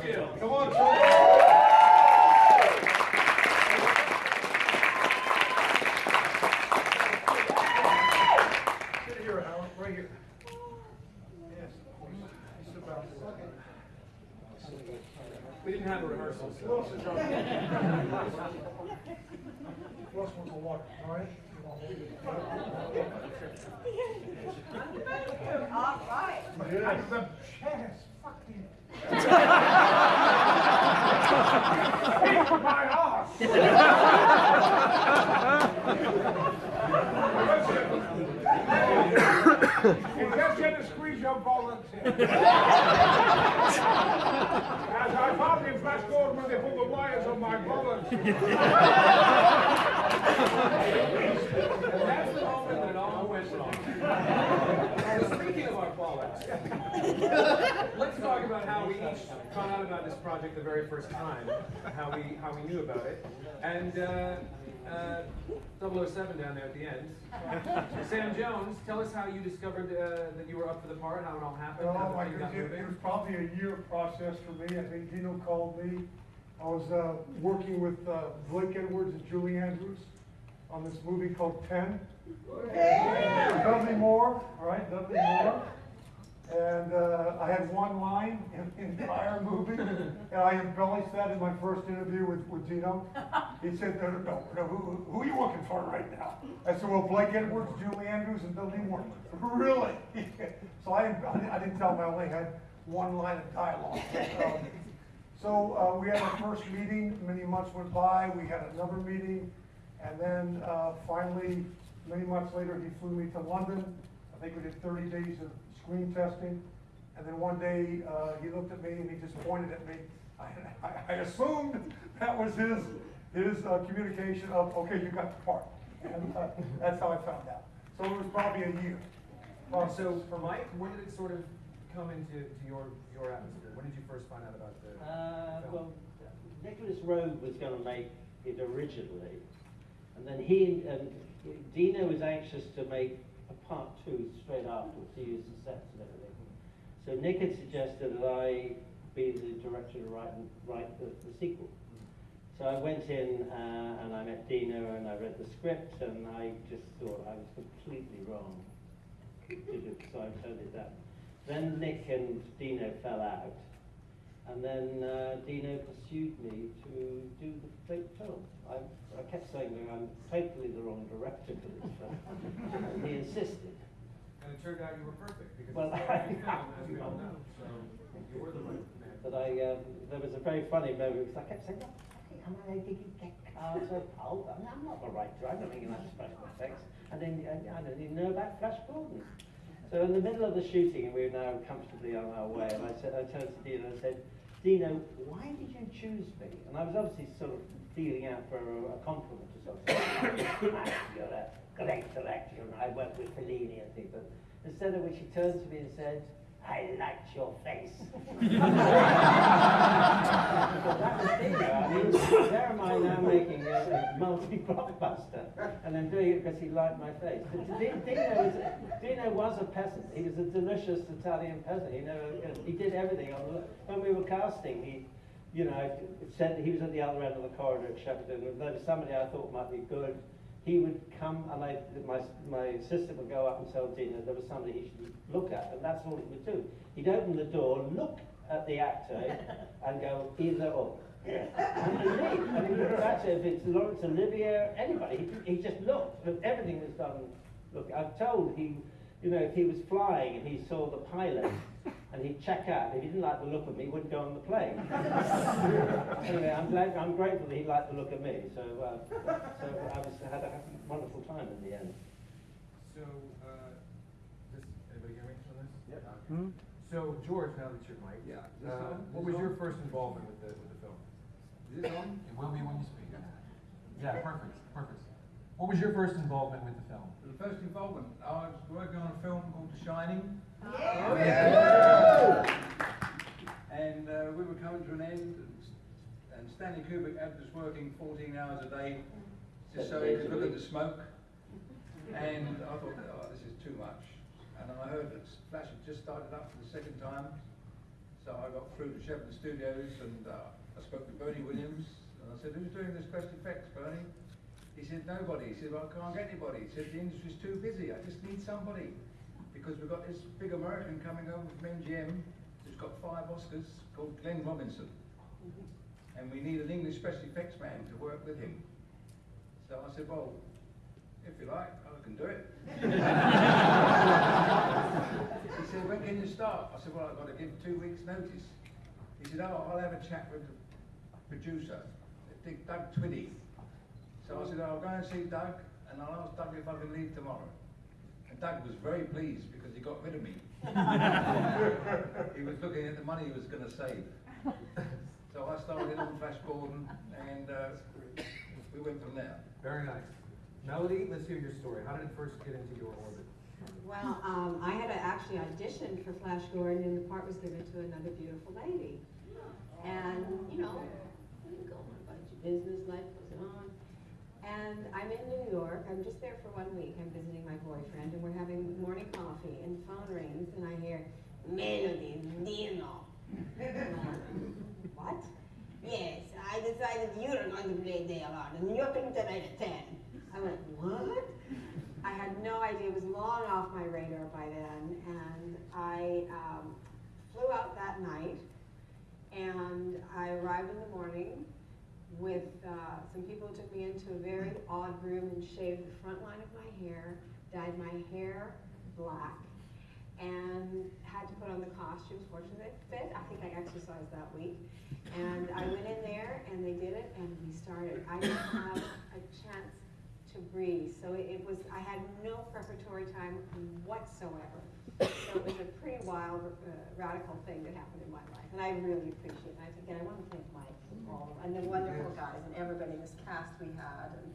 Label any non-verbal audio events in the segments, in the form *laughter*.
Come on, Churchill. Sit here, Howard, right here. Yes, of course. About We didn't have a rehearsal, Who so. else is on? Who else wants a water, all right? All right. Yeah. The chance, fuck you. My ass. You just had volunteer. *laughs* As I found in Flash Gordon when they put the wires on my volunteer. *laughs* And that's the moment that it all went wrong. So speaking of let's talk about how we each found out about this project the very first time, how we how we knew about it, and uh, uh, 007 down there at the end. Sam Jones, tell us how you discovered uh, that you were up for the part, how it all happened, how, Well, how you got it, it was probably a year process for me. I think Dino called me. I was, uh, working with, uh, Blake Edwards and Julie Andrews on this movie called Ten. Dudley Moore, all right, Dudley Moore. And, uh, I had one line in the entire movie, and I embellished that in my first interview with, with Dino. He said, no, no, no, no, who, who are you looking for right now? I said, well, Blake Edwards, Julie Andrews, and Dudley Moore. *laughs* Really? *laughs* So I, I didn't tell him I only had one line of dialogue. Um, So, uh, we had our first meeting, many months went by, we had another meeting, and then, uh, finally, many months later, he flew me to London. I think we did thirty days of screen testing, and then one day, uh, he looked at me and he just pointed at me. I, I, I assumed that was his, his, uh, communication of, okay, you got the part. And, uh, that's how I found out. So it was probably a year. Uh, so for Mike, when did it sort of come into to your your atmosphere? When did you first find out about the? Uh, film? well, Nicolas Roeg was going to make it originally, and then he and Dino was anxious to make a part two straight afterwards. He the sets and everything. So Nick had suggested that I be the director to write write the, the sequel. So I went in uh, and I met Dino and I read the script and I just thought I was completely wrong. *laughs* So I turned it down. Then Nick and Dino fell out. And then uh, Dino pursued me to do the fake film. I, I kept saying that I'm totally the wrong director for this film. and he insisted. And it turned out you were perfect because Well, it's *laughs* I- film, as we all know. So you were the right man. But I, um, there was a very funny moment because I kept saying, fucking, am I did you get cars of pulp? I mean, I'm not the right director. I don't think enough special effects. And then I, I don't even know about Flash Gordon. So in the middle of the shooting, and we were now comfortably on our way, and I, said, I turned to Dino and said, Dino, why did you choose me? And I was obviously sort of feeling out for a, a compliment or something. You're a great director, and I work with Fellini and. But instead of which he turned to me and said, I liked your face. that was Dino. I mean, there am I now making a, a multi-blockbuster, and then doing it because he liked my face. But Dino was, Dino was a peasant. He was a delicious Italian peasant. You know, he did everything. On the, when we were casting, he, you know, said he was at the other end of the corridor at Shepperton. If there was somebody I thought might be good, he would come and I, my, my assistant would go up and tell Dino there was somebody he should look at, and that's all he would do. He'd open the door, look at the actor, *laughs* and go either or. And he'd leave. And he looked at it, if it's Laurence Olivier, anybody, he, he just looked, but everything was done. Look, I've told he, you know, if he was flying and he saw the pilot, and he'd check out, if he didn't like the look of me, he wouldn't go on the plane. *laughs* anyway, I'm glad, I'm grateful that he liked the look of me, so, uh, so I was, had a wonderful time in the end. So, uh, this, anybody hear me on this? Yep. So, George, now that you're Mike, Yeah, is this uh, on? what Is was this your first involvement with the, with the film? Is this on? It will be when you speak. Yeah, perfect, perfect. What was your first involvement with the film? The first involvement, I was working on a film called The Shining. Yeah. And uh, we were coming to an end, and and Stanley Kubrick had us working 14 hours a day just so he could look at the smoke. And I thought, oh, this is too much. And then I heard that Flash had just started up for the second time. So I got through to Shepard Studios and uh, I spoke to Bernie Williams and I said, who's doing the special effects, Bernie? He said, nobody. He said, well, I can't get anybody. He said, the industry's too busy. I just need somebody. Because we've got this big American coming over from MGM who's got five Oscars called Glenn Robinson. And we need an English special effects man to work with him. So I said, well, if you like, I can do it. *laughs* he said, when can you start? I said, well, I've got to give two weeks notice. He said, oh, I'll have a chat with the producer, Doug Twiddy. So I said, I'll go and see Doug and I'll ask Doug if I can leave tomorrow. And Doug was very pleased because he got rid of me. *laughs* he was looking at the money he was going to save. so I started on Flash Gordon and uh, we went from there. Very nice. Melody, let's hear your story. How did it first get into your orbit? Well, um, I had to actually auditioned for Flash Gordon, and the part was given to another beautiful lady. And, you know, you go on about your business, life goes on. And I'm in New York, I'm just there for one week, I'm visiting my boyfriend, and we're having morning coffee, and phone rings, and I hear, Melody Dino. What? Yes, I decided you're going to play Dale and you're coming tonight at 10. I went, what? I had no idea, it was long off my radar by then, and I um, flew out that night, and I arrived in the morning with uh, some people who took me into a very odd room and shaved the front line of my hair, dyed my hair black, and had to put on the costumes. Fortunately, it fit. I think I exercised that week. And I went in there, and they did it, and we started. I didn't have a chance to breathe, so it, was. I had no preparatory time whatsoever. So it was a pretty wild, uh, radical thing that happened in my life, and I really appreciate it. And I, again, I want to thank Mike and and the wonderful guys and everybody, this cast we had, and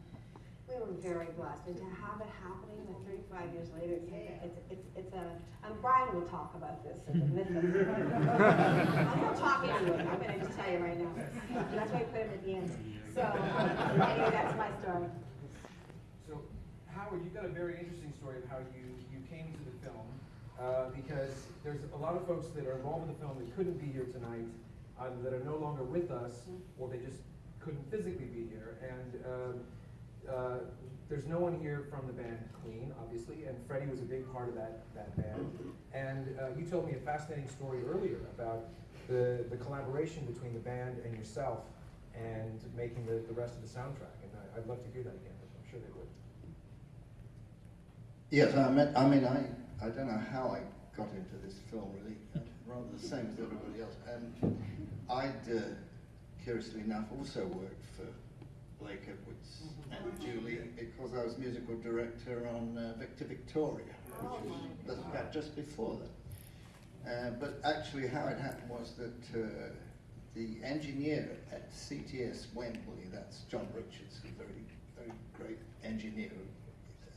we were very blessed. And to have it happening like 35 years later, it's, it's, it's, it's a, and Brian will talk about this as a myth. *laughs* I'm not talking to him, I'm gonna just tell you right now. That's why I put him at the end. So, um, anyway, that's my story. So, Howard, you've got a very interesting story of how you, you came to the film, uh, because there's a lot of folks that are involved in the film that couldn't be here tonight, either that are no longer with us, or they just couldn't physically be here, and, um, uh, there's no one here from the band Queen, obviously, and Freddie was a big part of that, that band. And, uh, you told me a fascinating story earlier about the, the collaboration between the band and yourself, and making the, the rest of the soundtrack, and I, I'd love to hear that again, I'm sure they would. Yes, I mean, I mean, I, I don't know how I got into this film really, rather the same as everybody else. And I'd, uh, curiously enough, also worked for Blake Edwards and Julie because I was musical director on uh, Victor Victoria, which was just about just before that. Uh, but actually, how it happened was that uh, the engineer at CTS Wembley, that's John Richards, a very, very great engineer,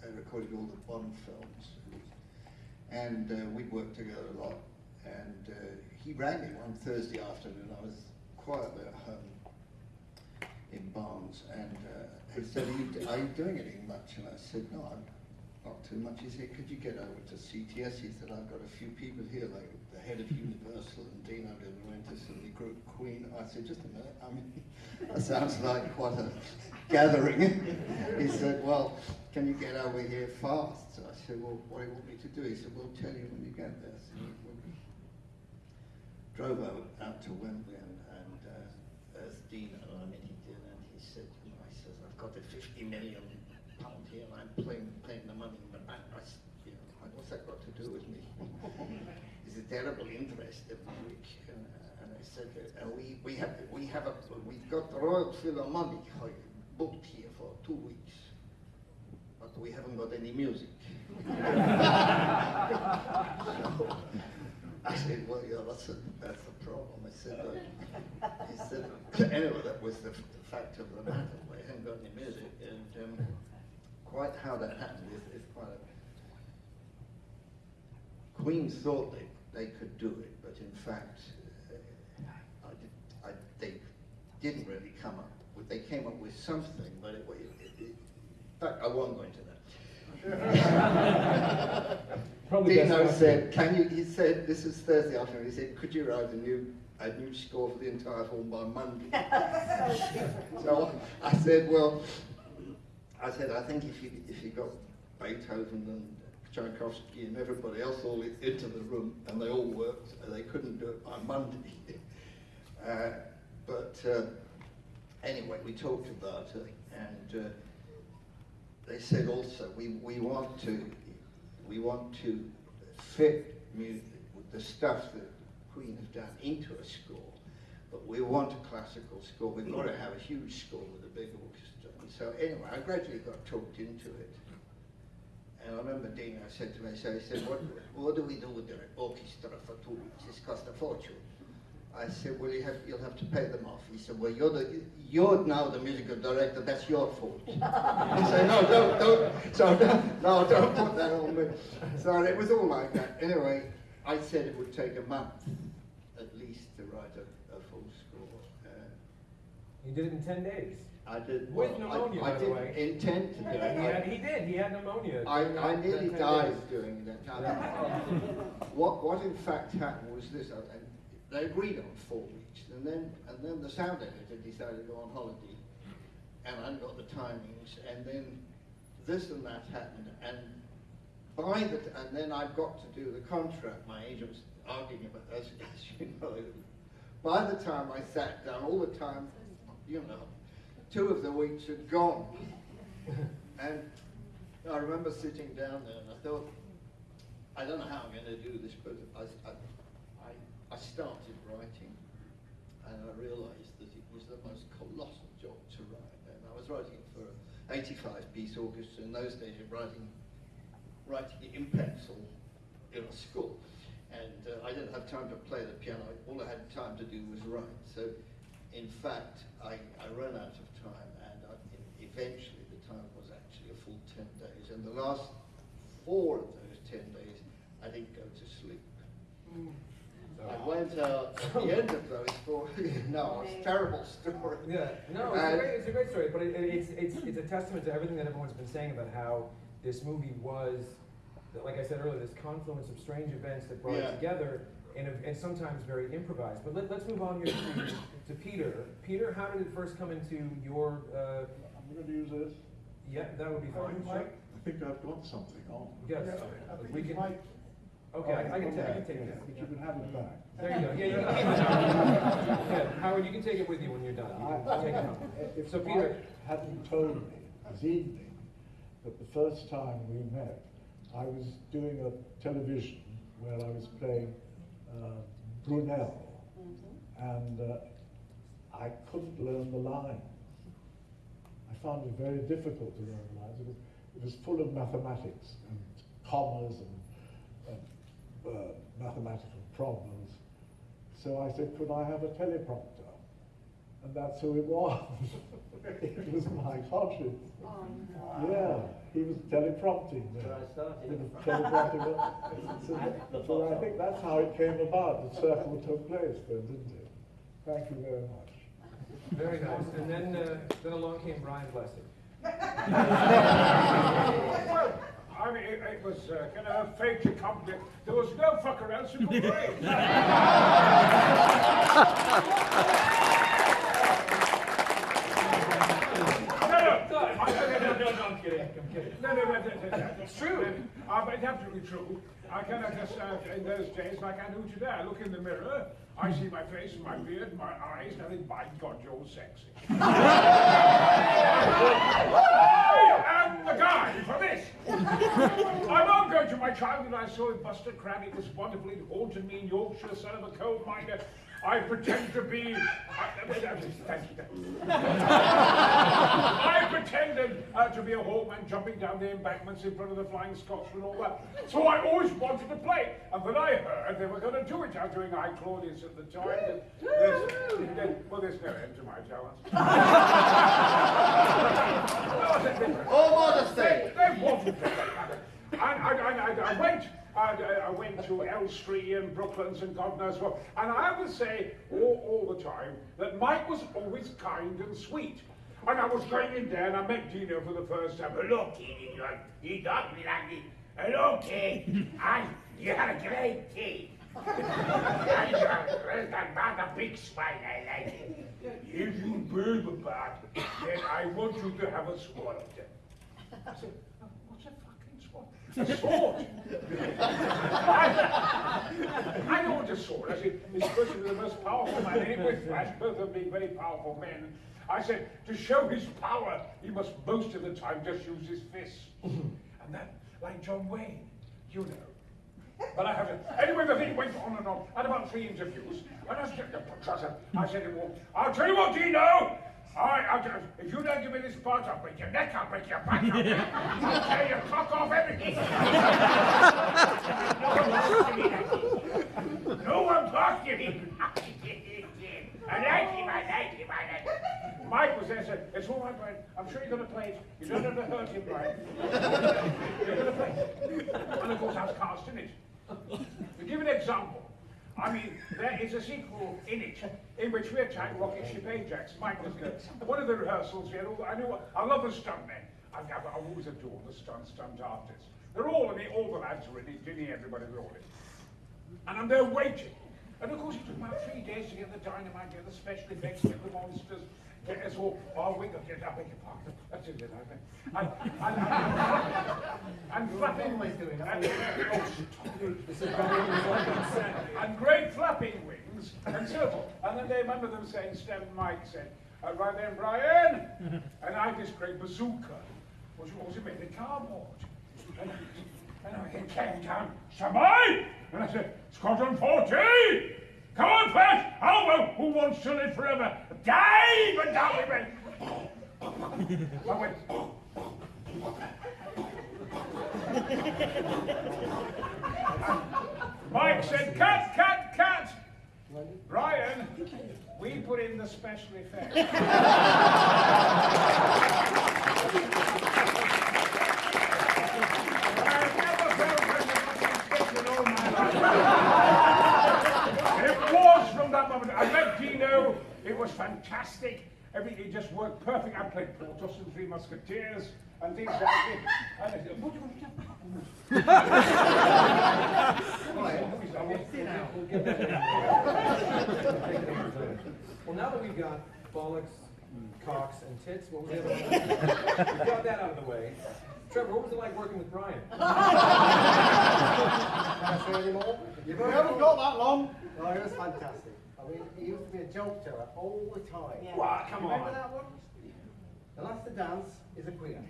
uh, recorded all the Bond films. And uh, we'd worked together a lot. And uh, he rang me one Thursday afternoon. I was quietly at home in Barnes. And uh, he said, are you, are you doing anything much? And I said, no, I'm not too much. He said, could you get over to CTS? He said, I've got a few people here, like the head of Universal and Dino De Laurentiis and the group Queen. I said, just a minute. I mean, *laughs* that sounds like quite a gathering. he said, well, can you get over here fast? So I said, well, what do you want me to do? He said, we'll tell you when you get there. So drove out, out to Wembley and, and uh, as Dino, I mean, he did, and he said, you know, he says, I've got a 50 million pound here and I'm playing, paying the money in the bank. I said, you know, what's that got to do with me? *laughs* He's a terrible interest every week. And, uh, and I said, uh, we, we have, we have a, we've got the Royal Philharmonic booked here for two weeks, but we haven't got any music. *laughs* so, I said, well, yeah, that's a, that's a problem. I said, he said, anyway, that was the, the fact of the matter. We haven't got any music. And um, quite how that happened is, is quite a... Queen thought they, they could do it, but in fact, uh, I did, I, they didn't really come up with, they came up with something, but it, it, it, in fact, I won't go into that. *laughs* Probably Dino said, can you, he said, this is Thursday afternoon, he said, could you write a new, a new score for the entire film by Monday? *laughs* So I said, well, I said, I think if you, if you got Beethoven and Tchaikovsky and everybody else all into the room and they all worked, uh, they couldn't do it by Monday. *laughs* Uh, But uh, anyway, we talked about it and uh, they said also, we, we want to, we want to fit music, the stuff that Queen has done into a score, but we want a classical score. We've got to have a huge score with a big orchestra. And so anyway, I gradually got talked into it. And I remember Dino said to me, he said, what, what do we do with the orchestra for two weeks? It's cost a fortune. I said, well, you have, you'll have to pay them off. He said, well, you're, the, you're now the musical director, that's your fault. *laughs* I said, no, don't, don't, so don't, *laughs* no, don't put that on me. So it was all like that. Anyway, I said it would take a month at least to write a, a full score. Uh, You did it in ten days. I did, With well, pneumonia, I, I by the didn't way. intend to do it. He had, he did, he had pneumonia. I, I nearly died days. doing that. What, what in fact happened was this, and they agreed on four weeks, and then, and then the sound editor decided to go on holiday, and I got the timings, and then this and that happened, and by the, t- and then I've got to do the contract, my agent was arguing about, as, *laughs* as you know, by the time I sat down, all the time, you know, two of the weeks had gone. *laughs* And I remember sitting down there and I thought, I don't know how I'm going to do this, but I, I, I, started writing and I realized that it was the most colossal job to write. And I was writing for an 85 piece orchestra. In those days, writing, writing it in pencil in a school. And uh, I didn't have time to play the piano. All I had time to do was write. So, in fact, I, I ran out of time, and I, eventually the time was actually a full 10 days. And the last four of those 10 days, I didn't go to sleep. I went out at the end of those four. *laughs* no, it's a terrible story. Yeah, no, it's a, great, it's a great story, but it, it- it's, it's, it's a testament to everything that everyone's been saying about how this movie was, like I said earlier, this confluence of strange events that brought Yeah. it together and, and sometimes very improvised. But let, let's move on here to, to Peter. Peter, how did it first come into your, uh, I'm going to use this. yeah, that would be fine. Sure. I think I've got something on. Yes, I think we can, might- okay, I, I can take, I can take Yeah, it. But you can have it back. There you go, yeah, you can *laughs* keep it. Yeah, Howard, you can take it with you when you're done. You I- can take it home. If So Peter, Mike hadn't told me this evening that the first time we met, I was doing a television where I was playing uh, Brunel, and uh, I couldn't learn the lines. I found it very difficult to learn the lines. It was, it was full of mathematics and commas and, and uh, mathematical problems. So I said, could I have a teleprompter? And that's who it was. *laughs* it was Mike Hodges. Yeah, he was teleprompting Where. I started. Teleprompting. so, The so I think that's how it came about. The circle took place then, didn't it? Thank you very much. very nice. And then, uh, then along came Brian Blessed. *laughs* *laughs* Well, I mean, it, it was uh, kind of a fait accompli. There was no fucker else who could play. No, no, I- no, no, no, no, I'm kidding, I'm kidding. No, no, no, no, no, no. It's true. Uh, but it's absolutely true. I cannot just, uh, in those days, like I do today, I look in the mirror, I see my face, my beard, my eyes, and I think, by God, you're sexy. *laughs* I am the guy for this. I won't go to my childhood. I saw in Buster Crabbe. It was wonderful. It haunted me in Yorkshire, son of a coal miner. I pretend to be. I. I pretended uh, to be a hawkman jumping down the embankments in front of the Flying Scotsman and all that. So I always wanted to play. And then I heard they were going to do it. I was doing I Claudius at the time. and There's, there's- well, there's no end to my talents. *laughs* All modesty. They, they wanted to play that. And I, I, I, I went. I, I went to Elstree and Brooklands and God knows what. And I would say all, all the time that Mike was always kind and sweet. And I was going in there and I met Dino for the first time. Look, he, he, he does me like he. Hello, kid. I, you had a great tea. *laughs* I got about a big spine, I like it. If you build the bat, then I want you to have a sword. I said, "Oh, what's a fucking sword? A sword? I, what a sword. I said, this person is the most powerful man with flash, both of being very powerful men. I said, to show his power, he must most of the time just use his fists. and that, like John Wayne, you know. But I haven't. Anyway, the thing went on and on. I had about three interviews. And I said, I said to him, I'll tell you what, Dino. All right, I'll tell you, if you don't give me this part, I'll break your neck, I'll break your back, I'll, I'll *laughs* tear your cock off everything. *laughs* no one talks to me. I like him, I like him, I like him. Mike was there and said, it's all right, Brian. I'm sure you're going to play it. You don't have to hurt him, Brian. *laughs* you're going to play it. And of course, I was cast in it. To give an example, I mean, there is a sequel in it in which we attack rocket ship Ajax. Mike was good. One of the rehearsals, we had all, I knew, I love the stuntmen. I've, I've, I've always adored the stunt, stunt artists. They're all in it, all the lads are in it, Ginny, everybody, they're all in it. And I'm there waiting. And of course, it took about three days to get the dynamite, get the special effects, get the monsters, get us all, oh, we got get up, beg your pardon. That's it, I think. And, and, and, and, flapping, and, oh, and great flapping wings, and so forth. And then they remember them saying, Stem Mike said, uh, right then, Brian, and I this great bazooka, which was made of cardboard. And, and I came down, Samai! And I said, Squadron 40! Come on, Flash! How well, who wants to live forever? Dive! And we went. I went. Mike said, cut, cut, cut! Brian, we put in the special effects. I've never felt such a fucking stick in all my life. It was from that moment. I met Dino. It was fantastic. Everything just worked perfect. I played Porthos and Three Musketeers and things like that. *laughs* And I said, uh, what do you want to Well, now that we've got bollocks, cocks, and tits, what was the other one? We *laughs* got that out of the way. Trevor, what was it like working with Brian? *laughs* Can I say any more? You haven't got that long. Oh, it was fantastic. I mean, he used to be a joke teller all the time. Yeah. Wow, come Remember on. that one? The last to dance is a queer.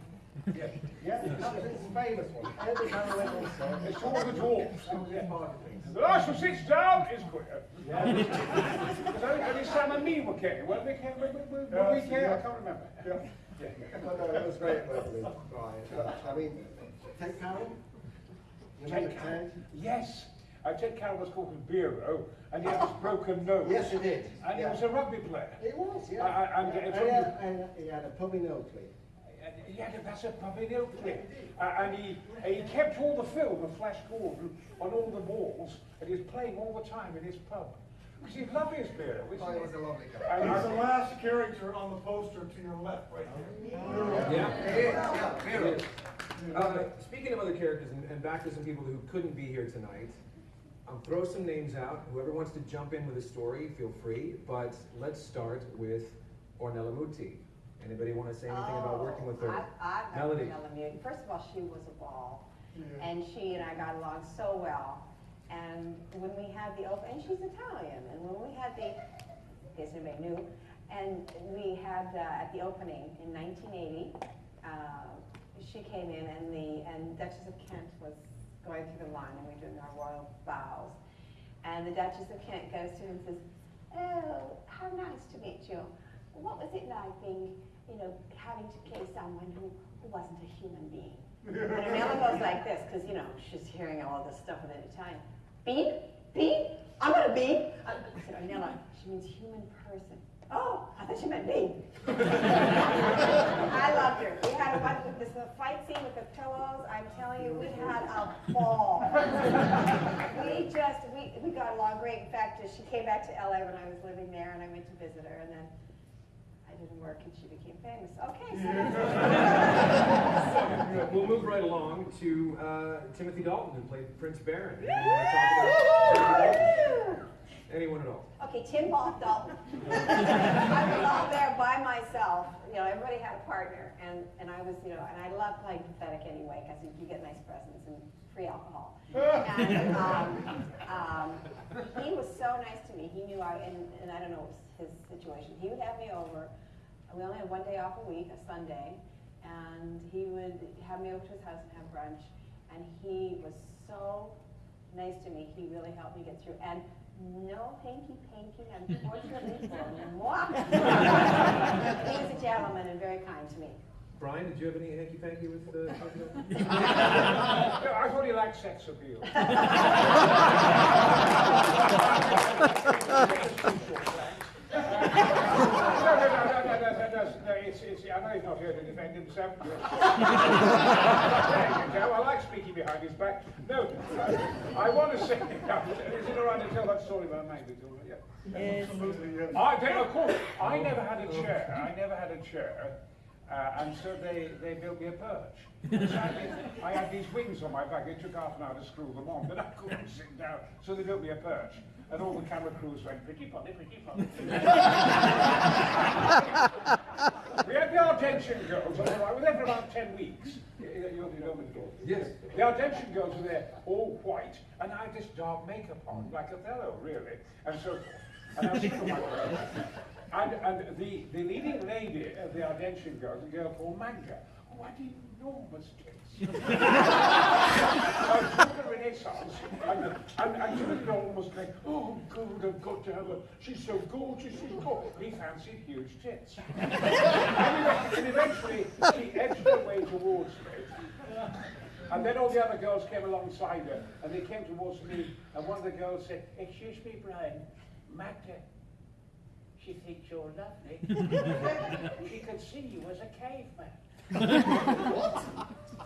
Yeah. Yeah, that was his famous one. Every time I went on set, It's all the dwarfs. that was his part of things. The last who sits down is queer. Because I think only Sam and me were king. Weren't we king? Were, were, were we king? I can't remember. Yeah. Yeah. But no, it was great working with Brian. I mean, Ted Carroll? You remember Ted Carroll? Ted? Yes. Uh, Ted Carroll was called the Biro, and he had this broken nose. Yes, he did. And he was a rugby player. He was, yeah. I- I- I'm Yeah, getting and he had, and he had a puppy nose clip. He had a, that's a puppy clip. Uh, and he, he kept all the film of Flash Gordon on all the walls, and he was playing all the time in his pub. Because he'd love his beer. Oh, he was a lovely guy. And He's the last character on the poster to your left, right there. Yeah. Yeah, yeah. Uh, speaking of other characters, and, and back to some people who couldn't be here tonight, I'll throw some names out. Whoever wants to jump in with a story, feel free. But let's start with Ornella Muti. Anybody want to say anything about working with her? Oh, I, I Melody. Melody. Melody. First of all, she was a ball, and she and I got along so well. And when we had the open, and she's Italian, and when we had the, in case anybody knew, and we had uh, at the opening in 1980, uh, she came in, and the and Duchess of Kent was going through the line, and we're doing our royal bows, and the Duchess of Kent goes to him and says, "Oh, how nice to meet you. What was it like being, you know, having to play someone who, who wasn't a human being?" And Ornella goes like this, because, you know, she's hearing all this stuff in Italian. Bean? Bean? I'm going to bean. I said, Ornella, she means human person. Oh, I thought she meant me. *laughs* I loved her. We had a bunch of this fight scene with the pillows. I'm telling you, we had a ball. we just, we, we got along great. In fact, she came back to LA when I was living there and I went to visit her and then I didn't work and she became famous. Okay, so. We'll move right along to uh, Timothy Dalton, who played Prince Barin. Anyone want to talk about Timothy Dalton? Anyone at all? Okay, Tim Bal- Dalton. *laughs* I was all there by myself. You know, everybody had a partner, and, and I was, you know, and I love playing pathetic anyway because you, you get nice presents and free alcohol. *laughs* And um, um, he was so nice to me. He knew I, and, and I don't know his situation. He would have me over. We only had one day off a week, a Sunday, and he would have me over to his house and have brunch. And he was so nice to me. He really helped me get through. And no hanky panky, unfortunately for *laughs* moi. *laughs* He's a gentleman and very kind to me. Brian, did you have any hanky panky with uh, I thought he liked sex appeal. *laughs* No, no, no, no, no, no, no. It's, I know he's not here to defend himself. I like speaking behind his back. I want to say, *laughs* is it all right to tell that story about Maggie? Yeah. Absolutely, yes. I, they, of course, I never had a chair. I never had a chair. Uh, and so they, they built me a perch. So I, did- I had these wings on my back. It took half an hour to screw them on, but I couldn't sit down. So they built me a perch. And all the camera crews went, pretty funny, pretty funny. we had the Argentian girls. We were there for about 10 weeks. You, you, you know me, George? Yes. The Argentian girls were there, all white, and I had this dark makeup on, like Othello, really. And so, and I was sitting on my way. And, and the, the leading lady of the Argentian girls, a girl called Magda, who had enormous tits. uh, Renaissance, and, and, and Timothy Dalton was like, oh, God, I've got to have her. She's so gorgeous, she's gorgeous. He fancied huge tits. and, and eventually, she edged her way towards me. And then all the other girls came alongside her, and they came towards me, and one of the girls said, Excuse me, Brian, Magda, she thinks you're lovely. *laughs* she can see you as a caveman. I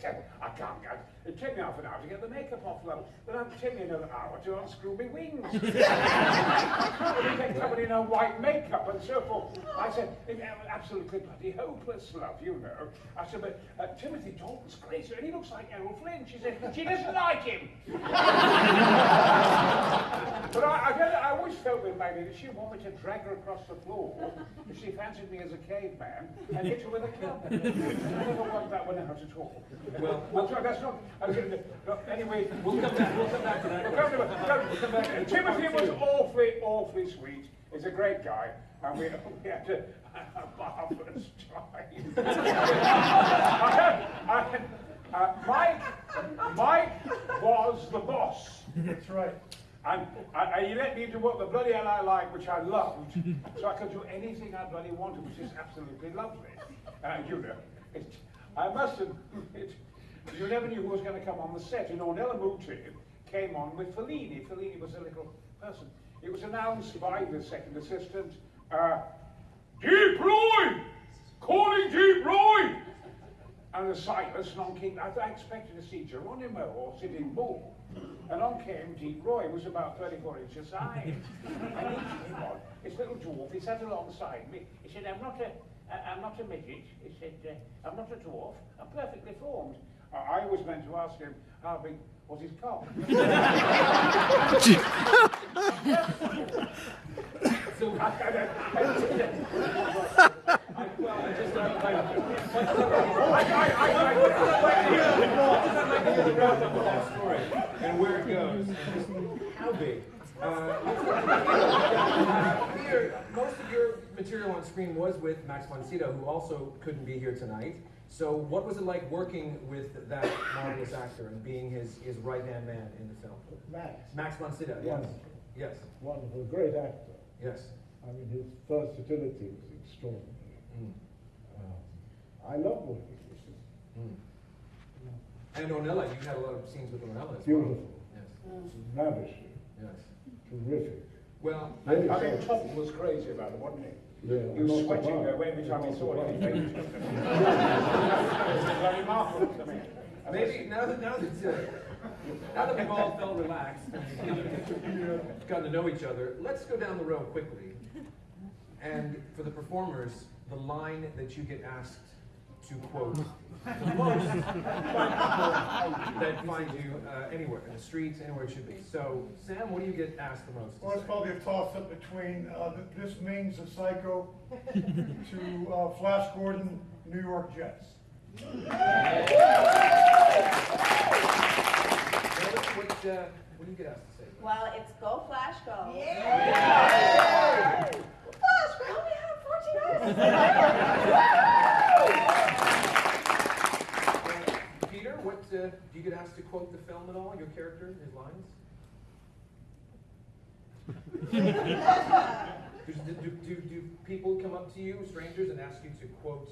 said, I can't go. It took me half an hour to get the makeup off, love. Then it'll take me another hour to unscrew my wings. *laughs* they kept covered in her white makeup and so forth. I said, "It- it absolutely bloody hopeless, love, you know. I said, but uh, Timothy Dalton's crazy, and he looks like Errol Flynn. She said, she doesn't like him. *laughs* But I, I, don't I always felt with Maggie that she wanted me to drag her across the floor if she fancied me as a caveman and hit her with a club. I never worked that one out at all. Well, Well, sorry, that's not. I was gonna, no, anyway, We'll come back, we'll come back to that. We'll come to it. No, we'll come back. Timothy was awfully, awfully sweet. He's a great guy, and we, *laughs* we had a, a marvelous time. *laughs* I I uh, Mike, Mike was the boss. That's right. And, and, and he let me do what the bloody hell I like, which I loved. so I could do anything I bloody wanted, which is absolutely lovely. Uh, you know, it, I must admit, you never knew who was going to come on the set. And Ornella Muti came on with Fellini. Fellini was a little person. It was announced by the second assistant, uh, Deep Roy! Calling Deep Roy! And the silence, and on came, I, I expected to see Geronimo or Sitting Bull. And on came Deep Roy, who was about 34 inches high. and he came on, this little dwarf, he sat alongside me. He said, I'm not a, I- I'm not a midget. He said, uh, I'm not a dwarf, I'm perfectly formed. I I was meant to ask him how big was his cock. So, I- I- well, I just, I, I, I- I- I- I'd like to hear the wrap of that story and where it goes. and just How big? Uh, Peter, most of your material on screen was with Max von who also couldn't be here tonight. So what was it like working with that marvelous actor and being his, his right-hand man in the film? Max, Max von Sydow, yes. Yes, wonderful, great actor. yes. I mean, his versatility was extraordinary. Mm, Um, I love working with him. mm. And Ornella, you had a lot of scenes with Ornella as well. Beautiful, Yes, ravishing, yes. terrific. Well, I Very I mean, good. Tom was crazy about it, wasn't he? Yeah, He was not sweating surprised. uh, every time he Not saw it. He It was *laughs* very *laughs* marvelous to me. maybe now that now that uh, now that we've all felt relaxed *laughs* gotten to know each other, let's go down the road quickly and for the performers, the line that you get asked to quote the most by people that find you uh, anywhere, in the streets, anywhere it should be. So, Sam, what do you get asked the most? Well, it's say? probably a toss-up between, uh, this means a psycho to, uh, Flash Gordon, New York Jets. What, what, uh, what do you get asked to say? Well, it's go Flash go. Yeah. Flash, we only have 14 hours. *laughs* Uh, Peter, do you get asked to quote the film at all? Your character, his lines? *laughs* do, do, do, do people come up to you, strangers, and ask you to quote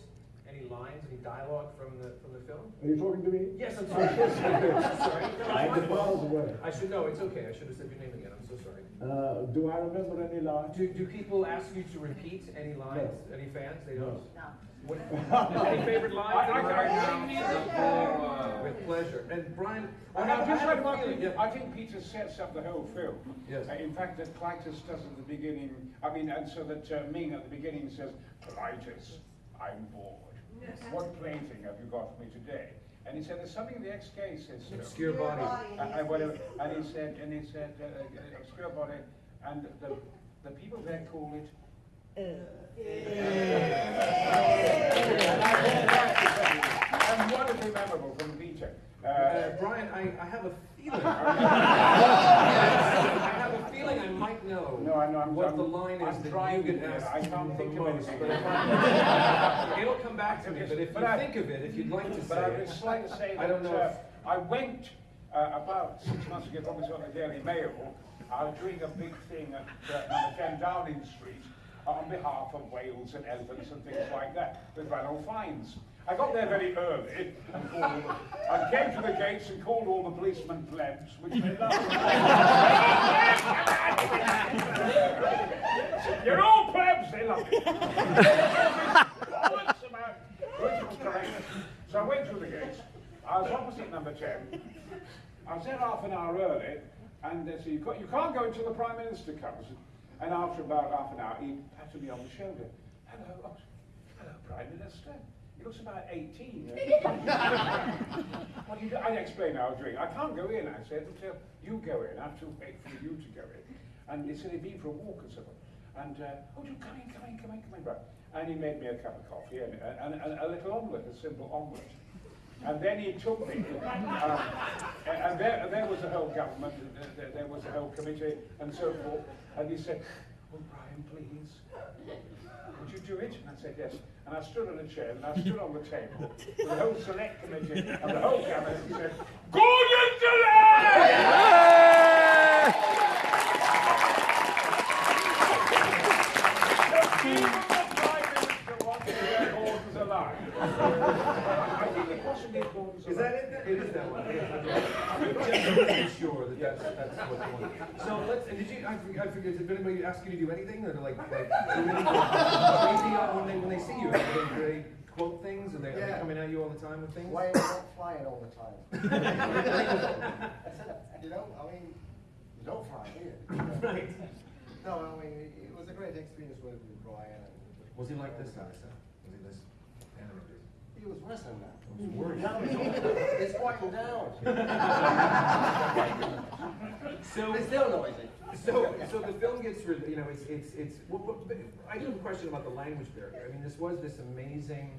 any lines, any dialogue from the from the film? Are you talking to me? Yes, I'm *laughs* sorry. I'm sorry. I'm *laughs* miles away. I should know. It's okay. I should have said your name again. I'm so sorry. Uh, do I remember any lines? Do, do people ask you to repeat any lines? Any fans? They don't. No. What, any favorite lines? I- I- I- With pleasure. And Brian, I I have, have I just have a one feeling. thing. Yeah. I think Peter sets up the whole film. Yes. Uh, in fact, that Klytus does at the beginning. I mean, and so that uh, Ming at the beginning says, Klytus, I'm bored. *laughs* What plaything have you got for me today? And he said, there's something in the SK system. Obscure body. Uh, uh, whatever. And he said, and he said, uh, uh, obscure body, and the, the people there call it. And wonderfully memorable from Peter. Uh, Brian, I, I have a feeling. *laughs* I have a feeling I might know No, I know, I'm- what I'm- the line is I'm that trying you get to- asked I can't think of most. anything. But *laughs* it'll come back to me. But if But you I- think of it, if you'd like to say, But I say would just like to say *laughs* I don't that know uh, if- I went uh, about six months ago, probably on the Daily Mail. I was doing a big thing at uh, number 10 Downing Street on behalf of whales and elephants and things like that with Ranulph Fiennes. I got there very early and, called and came to the gates and called all the policemen plebs, which they loved. You're all plebs, they love it. So I went through the gates. I was opposite number 10. I was there half an hour early, and they said, you can't go until the Prime Minister comes. And after about half an hour, he patted me on the shoulder. Hello, oh, hello, Prime Minister. He looks about 18. *laughs* what you? I explained I was doing. I can't go in, I said, until you go in. I have to wait for you to go in. And he said he'd be for a walk or something. And, uh, oh, you come in, come in, come in, come in, right. And he made me a cup of coffee and, and, and a little omelette, a simple omelette. And then he took me, um, and, and there, and there was the whole government, there, there was the whole committee, and so forth. And he said, "Oh, Brian, please, would you do it?" And I said, "Yes." And I stood on a chair, and I stood on the table, with the whole select committee and the whole and said, "Gordon delay!" Even the Prime Minister wants to get Gordon's alive. I think it possibly is Gordon's Is that it? It is that one. I'm just pretty sure that that's, that's what the one. So let's, and did you, I forget, I forget, did anybody ask you to do anything? Or like, like, *laughs* do anything uh, when they, when they see you? Do they, they quote things? Are they, are they Yeah. coming at you all the time with things? Why are you not flying all the time? *laughs* I said, you know, I mean, you don't fly, do you? Right. No, I mean, it it was a great experience working with Brian. And Was he like this guy, Sam? Was he this animated? He was worse than that. was it's, it's quieting down. *laughs* So, It's still noisy. So, so the film gets, re- you know, it's, it's, it's, well, but, but I do have a question about the language barrier. I mean, this was this amazing,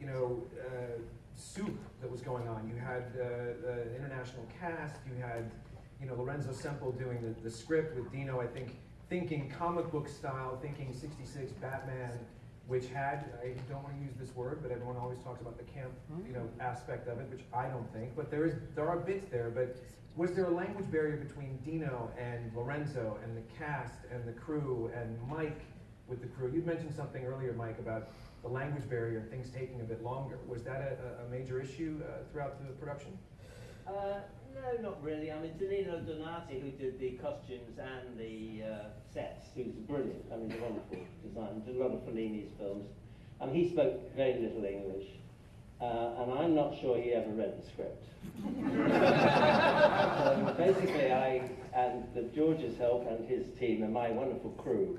you know, uh, soup that was going on. You had uh, the international cast, you had, you know, Lorenzo Semple doing the, the script with Dino, I think, thinking comic book style, thinking 66 Batman, which had, I don't want to use this word, but everyone always talks about the camp, you know, aspect of it, which I don't think, but there is, there are bits there, but was there a language barrier between Dino and Lorenzo and the cast and the crew and Mike with the crew? You mentioned something earlier, Mike, about the language barrier and things taking a bit longer. Was that a, a major issue uh, throughout the production? Uh, no, not really. I mean, Danilo Donati, who did the costumes and the uh, sets, who's brilliant. I mean, a wonderful designer. Did a lot of Fellini's films. And he spoke very little English. Uh, and I'm not sure he ever read the script. *laughs* basically, I and the George's help and his team and my wonderful crew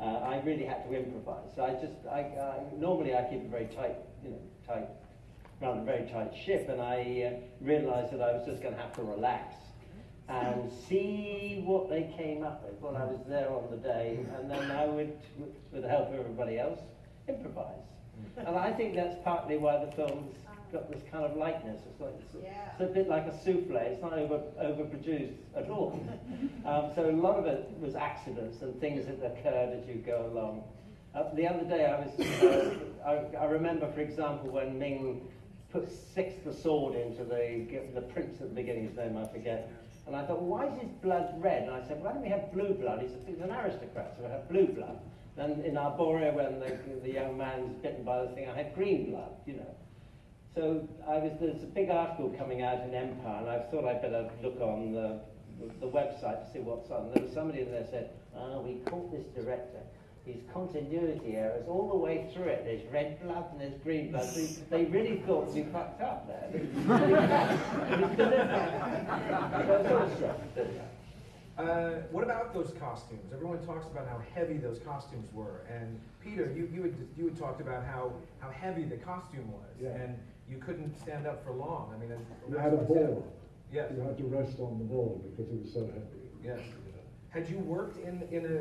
uh, I really had to improvise. So I just, I, I, normally I keep a very tight, you know, tight, run a very tight ship, and I uh, realised that I was just going to have to relax and see what they came up with when I was there on the day, and then I would, with the help of everybody else, improvise. And I think that's partly why the film's got this kind of lightness. It's, like, it's, Yeah. it's a bit like a souffle. It's not over overproduced at all. *laughs* um, so a lot of it was accidents and things that occurred as you go along. Uh, the other day, I was, uh, I, I remember, for example, when Ming put sixth the sword into the the prince at the beginning. His name I forget. And I thought, why is his blood red? And I said, why don't we have blue blood? He said, he's an aristocrat, so we have blue blood. Then in Arboria, when the, the young man's bitten by the thing, I had green blood, you know. So I was, there's a big article coming out in Empire, and I thought I'd better look on the, the website to see what's on. There was somebody in there said, oh, we caught this director. His continuity errors all the way through it. There's red blood and there's green blood. They, they really thought we fucked up there. So it's all struck. Uh, what about those costumes? Everyone talks about how heavy those costumes were, and Peter, you, you had you had talked about how, how heavy the costume was, Yeah. and you couldn't stand up for long. I mean, it- You had a ball. Yes. You had to rest on the ball because it was so heavy. Yes. Had you worked in in a,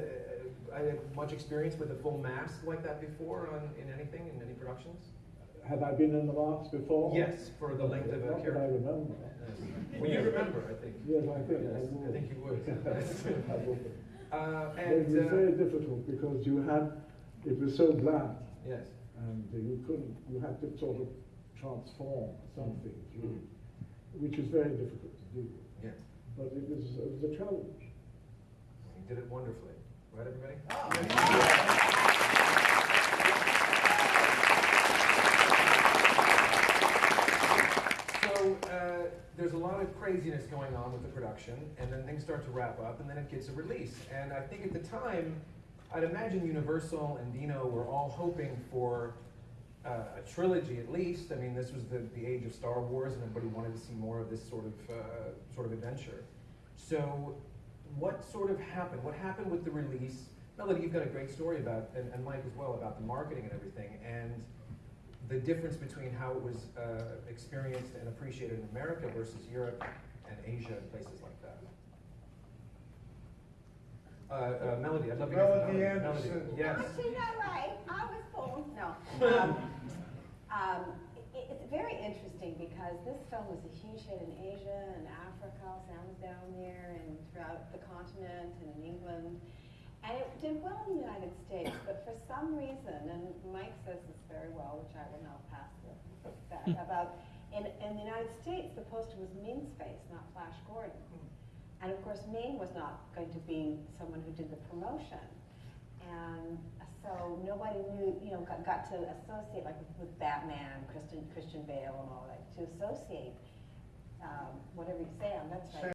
uh, much experience with a full mask like that before on in anything in any productions? Have I been in the marks before? Yes, for the length of a Not that I remember. Yes. Well, you remember, I think. Yes, I think I Yes, would. I think you would. *laughs* Uh, and it was uh, very difficult because you had, it was so bland yes. and you couldn't, you had to sort of transform something through, which is very difficult to do. Yes. But it was, it was a challenge. You did it wonderfully. So, uh, there's a lot of craziness going on with the production, and then things start to wrap up, and then it gets a release. And I think at the time, I'd imagine Universal and Dino were all hoping for uh, a trilogy at least. I mean, this was the, the age of Star Wars, and everybody wanted to see more of this sort of uh, sort of adventure. So, what sort of happened? What happened with the release? Melody, you've got a great story about, and, and Mike as well, about the marketing and everything, and the difference between how it was uh, experienced and appreciated in America versus Europe and Asia and places like that. Uh, uh, Melody, I'd love to hear from Melody Melody. Anderson. Melody, Yes. Actually, not right. I was born. No. *laughs* Um, um, it, it's very interesting because this film was a huge hit in Asia and Africa. Sam down there and throughout the continent and in England. And it did well in the United States, but for some reason, and Mike says this very well, which I will now pass the that, hmm. about in, in the United States, the poster was Ming's face, not Flash Gordon. Hmm. And of course, Ming was not going to be someone who did the promotion. And so nobody knew, you know, got, got to associate, like with, with Batman, Christian, Christian Bale and all that, to associate, um, whatever you say on that side.